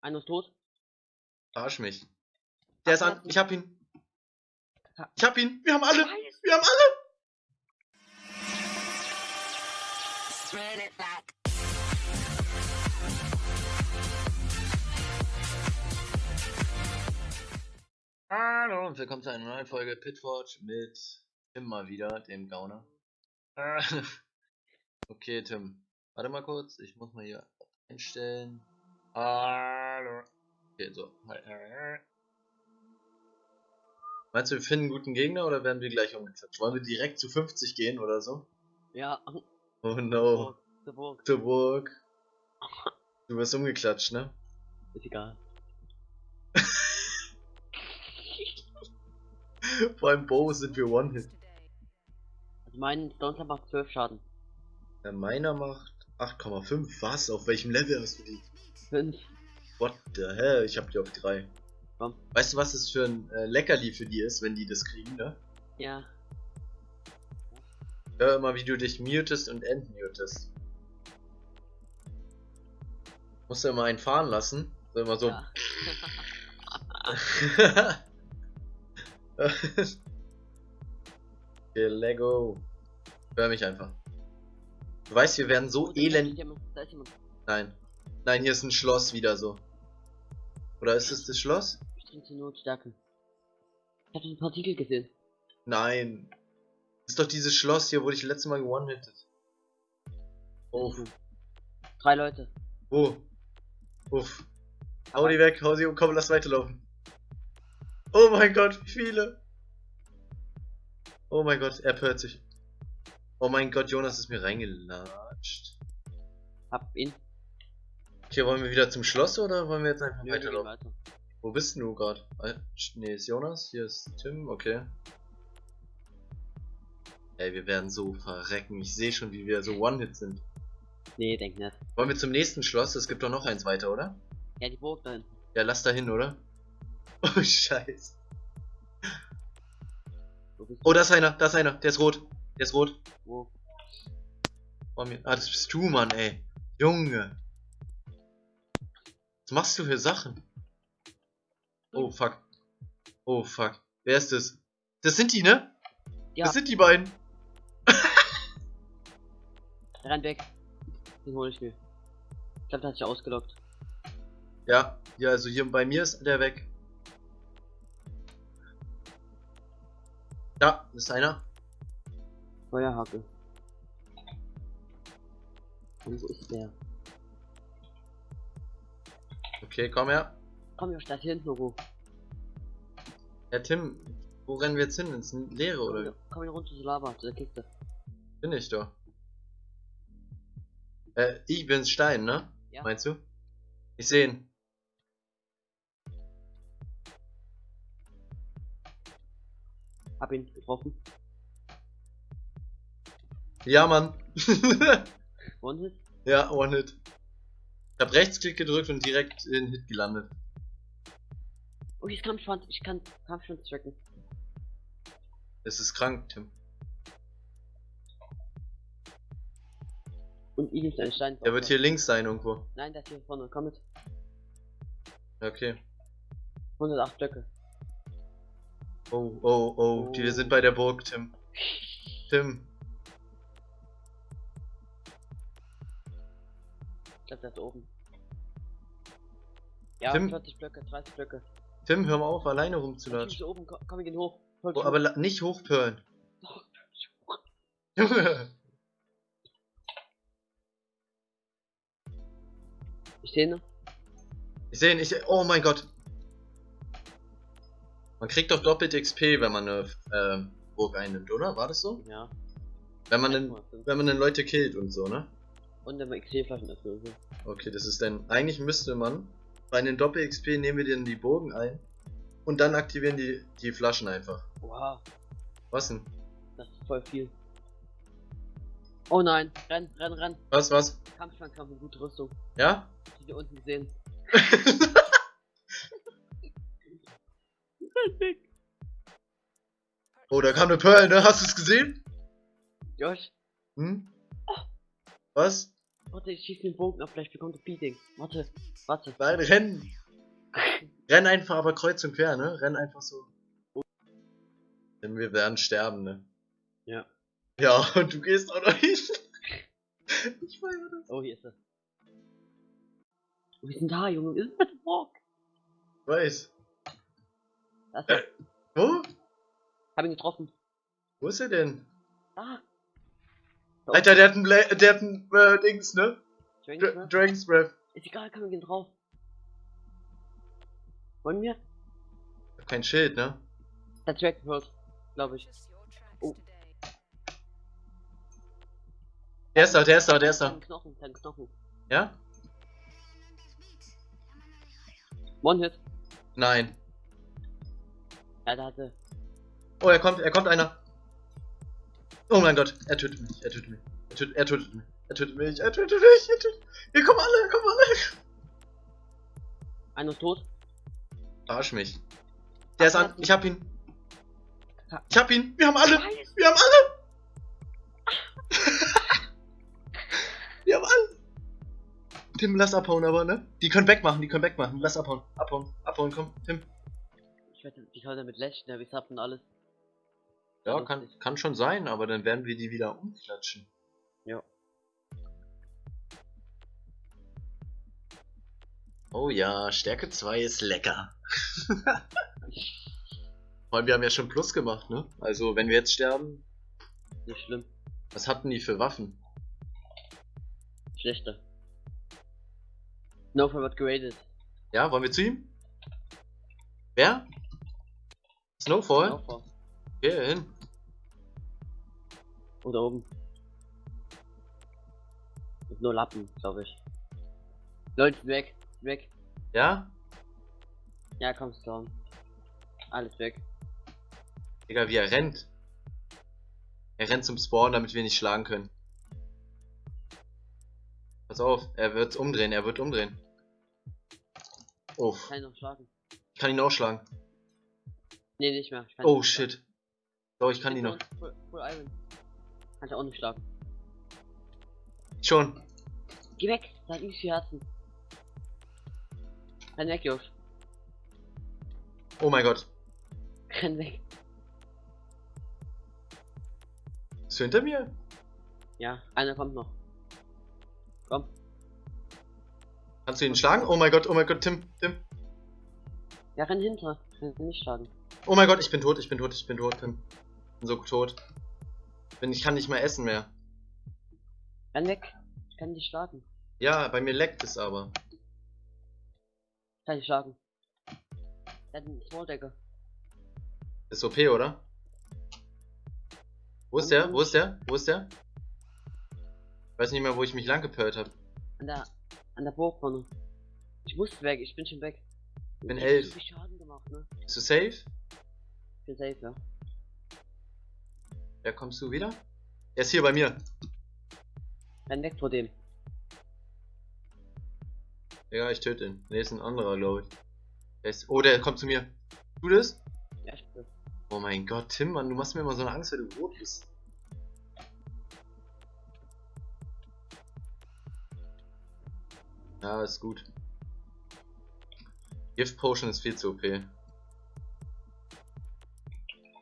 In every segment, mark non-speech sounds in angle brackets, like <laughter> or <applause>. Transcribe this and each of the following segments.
Einer ist tot. Arsch mich. Der ist an. Ich hab ihn. Ich hab ihn. Wir haben alle. Wir haben alle. Run it back. Hallo und willkommen zu einer neuen Folge Pitforge mit Tim mal wieder, dem Gauner. Äh, <laughs> Okay, Tim. Warte mal kurz, ich muss mal hier einstellen. Hallo. Okay, so. Meinst du, wir finden einen guten Gegner oder werden wir gleich umgeklatscht? Wollen wir direkt zu 50 gehen oder so? Ja. Oh no. Der Burg. Der Burg. Du wirst umgeklatscht, ne? Ist egal. <laughs> Vor allem Bo sind wir One-Hit. Also mein Donner macht 12 Schaden. Der meiner macht 8,5. Was? Auf welchem Level hast du die? 5. What the hell? Ich hab die auf 3. Komm. Weißt du, was es für ein äh, Leckerli für die ist, wenn die das kriegen, ne? Ja. Hör immer, wie du dich mutest und entmutest. Musst du immer einen fahren lassen. So immer so. ja. <laughs> okay, Lego. Hör mich einfach. Du weißt, wir werden so elend. Nein. Nein, hier ist ein Schloss wieder so. Oder ist es das Schloss? Ich trinke nur Stärke. Ich hab den Partikel gesehen. Nein. Ist doch dieses Schloss hier, wo ich letztes Mal gewonnen-hittet. Oh, Drei Leute. wo? Uff. Hau die weg, hau sie um, komm, lass weiterlaufen. Oh mein Gott, wie viele? Oh mein Gott, er pört sich. Oh mein Gott, Jonas ist mir reingelatscht. Hab ihn. Okay, wollen wir wieder zum Schloss oder wollen wir jetzt einfach Nö, weiterlaufen? weiter. Wo bist du gerade? Ne, ist Jonas, hier ist Tim, okay. Ey, wir werden so verrecken. Ich sehe schon, wie wir so One-Hit sind. Nee, denk nicht. Wollen wir zum nächsten Schloss? Es gibt doch noch eins weiter, oder? Ja, die Burg da hinten. Ja, lass da hin, oder? <laughs> Oh, scheiße. Oh, da ist einer, da ist einer. Der ist rot. Der ist rot. Wo? Mir. Ah, das bist du, Mann, ey. Junge. Was machst du für Sachen? Oh, fuck. Oh, fuck. Wer ist das? Das sind die, ne? Ja. Das sind die beiden. <laughs> Der rennt weg. Den hol ich mir. Ich glaub, der hat sich ausgelockt. Ja, ja, also hier bei mir ist der weg. Da, ist einer. Feuerhacke. Und wo ist der? Okay, komm her. Komm, wir hier hinten irgendwo. Ja, Tim, wo rennen wir jetzt hin? Ins Leere, Komm, oder? komm hier runter zur Lava, zu der Kiste. Bin ich doch. Äh, ich bin's Stein, ne? Ja. Meinst du? Ich seh ihn. Hab ihn getroffen. Ja, Mann. <laughs> One-Hit? ja, One-Hit. Ich hab Rechtsklick gedrückt und direkt in Hit gelandet. Oh, hier ist Kampfschwanz. Ich kann Kampfschwanz tracken. Das ist krank, Tim. Und ihm ist ein Stein. Der wird hier links sein irgendwo. Nein, der ist hier vorne. Komm mit. Okay. 108 Blöcke. Oh, oh, oh. Die, wir sind bei der Burg, Tim. Tim. Ich glaub, der ist oben. Ja, Tim? 40 Blöcke, 30 Blöcke. Tim, hör mal auf, alleine Ich bin rumzulatschen. oben. Komm, komm, wir gehen hoch. Voll Oh, aber nicht hochpölen. Doch. <laughs> Junge. Ich sehe ne? Ich sehe ihn, ich Oh mein Gott. Man kriegt doch doppelt XP, wenn man eine ähm, Burg einnimmt, oder? War das so? Ja. Wenn man den, 1,5. wenn man den Leute killt und so, ne? Und der XP-Flaschen ist so. Okay, das ist dann. Eigentlich müsste man bei einem Doppel XP nehmen wir dann die Burgen ein und dann aktivieren die, die Flaschen einfach. Wow, Was denn? das ist voll viel. Oh nein, renn, renn, renn. Was, was? Kampfschwanz, Kampf gute Rüstung. Ja? Die wir unten gesehen. <laughs> oh, da kam eine Pearl, ne? Hast du es gesehen? Josh, Hm? Was? Warte, ich schieße den Bogen ab, vielleicht bekommt er Beating. Warte, warte. Nein, renn! renn einfach aber kreuz und quer, ne? Renn einfach so. Denn wir werden sterben, ne? Ja. Ja, und du gehst auch noch hin. ich feiere das. Oh, hier ist er. Oh, wir sind da, Junge. Wir sind dem Walk. Ich weiß. Da ist er. Wo? Hab ihn getroffen. Wo ist er denn? Da. Alter, der hat ein, Bla der hat ein äh, Dings, ne? Dragon's Breath. Dragon's Breath. Ist egal, kann man gehen drauf. Wollen wir? Kein Schild, ne? Der Dragon World, glaube ich. Oh. Der ist da, der ist da, der ist da. Dein Knochen, dein Knochen. Ja? One Hit. Nein. Ja, der hatte. Oh, er kommt, er kommt einer. Oh mein Gott, er tötet mich, er tötet mich. Er tötet, er tötet mich. Er tötet mich, er tötet mich, er tötet Hier kommen alle, kommen alle. Einer ist tot. Verarsch mich. Der ist an, ich hab ihn. Ich hab ihn, wir haben alle, wir haben alle. <laughs> wir haben alle. Tim, lass abhauen aber, ne? Die können wegmachen, die können wegmachen. Lass abhauen, abhauen, abhauen, komm, Tim. Ich weiß nicht, wie soll der mit Lächeln, der wie und alles. Ja, kann, kann schon sein, aber dann werden wir die wieder umklatschen. Ja. Oh ja, Stärke 2 ist lecker. <laughs> Vor allem, wir haben ja schon Plus gemacht, ne? Also, wenn wir jetzt sterben, Nicht schlimm. was hatten die für Waffen? Schlechter. Snowfall wird geradet. Ja, wollen wir zu ihm? Wer? Snowfall? Snowfall. Geh hin. Oder oben. Mit nur Lappen, glaube ich. Leute, weg. Weg. Ja? Ja, komm, Storm. Alles weg. Digga, wie er rennt. Er rennt zum Spawn, damit wir nicht schlagen können. Pass auf, er wird umdrehen, er wird umdrehen. Oh, Kann ich noch schlagen? ich kann ihn auch schlagen. Nee, nicht mehr. Ich Oh schlagen. Doch, ich kann ihn noch. Full, full Iron. Kann ich auch nicht schlagen. Schon. Geh weg, da hat viel Herzen. Renn weg, Josh. Oh mein Gott. Renn weg. Bist du hinter mir? Ja, einer kommt noch. Komm. Kannst du ihn schlagen? Oh mein Gott, oh mein Gott, Tim, Tim. Ja, renn hinter. Renn nicht schlagen. Oh mein Gott, ich bin tot, ich bin tot, ich bin tot, Tim. Bin so tot. Bin, ich kann nicht mehr essen mehr. Renn weg. Ich kann dich schlagen. Ja, bei mir leckt es aber. Ich kann dich schlagen. Der hat einen Smalldecker. Ist OP, oder? Wo ist der? Wo ist der? Wo ist der? Ich weiß nicht mehr, wo ich mich lang gepört habe. An der, an der Burg vorne. Ich muss weg, ich bin schon weg. Bin Ich hab elf. Schaden gemacht, ne? Bist du safe? Ich bin safe, ja. Ja, kommst du wieder? Er ist hier bei mir. Weg vor dem. Ja, ich töte ihn. Ne, ist ein anderer, glaube ich. Der ist, oh, der kommt zu mir. Tu das? Ja, ich bin. Oh mein Gott, Tim, Mann, du machst mir immer so eine Angst, wenn du rot bist. Ja, ist gut. Gift Potion ist viel zu OP.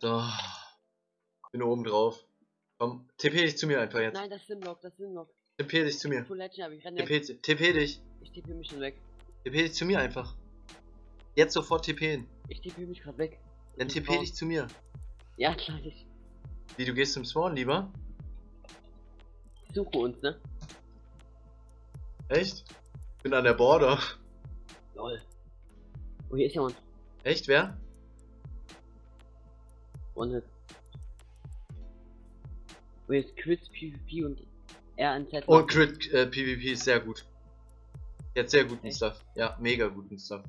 So. Bin oben drauf. Komm, TP dich zu mir einfach jetzt. Nein, das ist Simlock, das ist Simlock. TP dich zu mir. Legend, aber ich. TP, TP dich. Ich tippe mich schon weg. TP dich zu mir einfach. Jetzt sofort TPen. Ich tippe mich gerade weg. Dann Ich TP dich zu mir. Ja, klar, ich Wie, du gehst zum Spawn lieber? suche uns, ne? Echt? Bin an der Border. Lol. Oh, hier ist jemand. Echt, wer? One Hit. Oh, ist Quiz, PvP und RNZ. Oh, Crit äh, PvP ist sehr gut. Jetzt sehr guten Echt? Stuff. Ja, mega guten Stuff.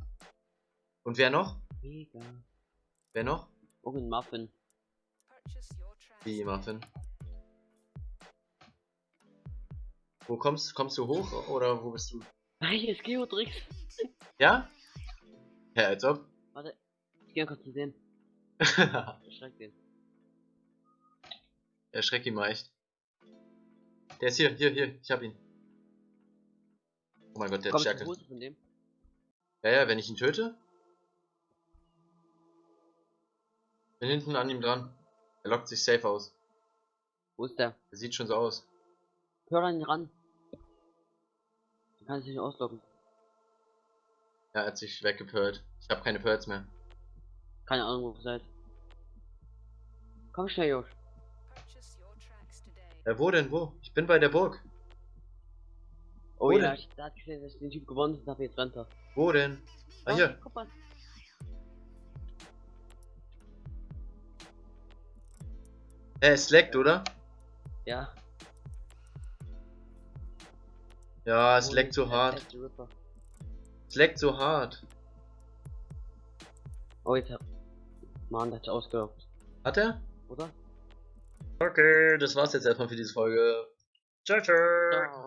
Und wer noch? Mega. Wer noch? Oh, ein Muffin. Die Muffin. Wo kommst du? Kommst du hoch oder wo bist du? Ah, hier ist Geotrix. Ja? Ja, als ob. Warte. Ich geh mal kurz zu sehen. <laughs> Erschreckt den. Erschreck ihn mal echt. Der ist hier, hier, hier. Ich hab ihn. Oh mein Gott, der hat Stärke. von dem. Ja, ja, wenn ich ihn töte. Bin hinten an ihm dran. Er lockt sich safe aus. Wo ist der? Er sieht schon so aus. Hör da nicht ran. Du kannst dich nicht auslocken. Ja, er hat sich weggepört. Ich habe keine Pearls mehr. Keine Ahnung, wo ihr seid. Komm schnell, Josh. Ja, wo denn, wo? Ich bin bei der Burg. Oh Wo ja, denn? ich da hat gesehen, dass ich den Typ gewonnen habe, jetzt rennt er. Wo denn? Ah, hier. Guck mal. Er ist leckt, oder? Ja. Ja, es Oh, leckt so hart. Es leckt so hart. Oh, jetzt hat. Mann, der hat ausgelockt. Hat er? Oder? Okay, das war's jetzt erstmal für diese Folge. Ciao, ciao. Ciao.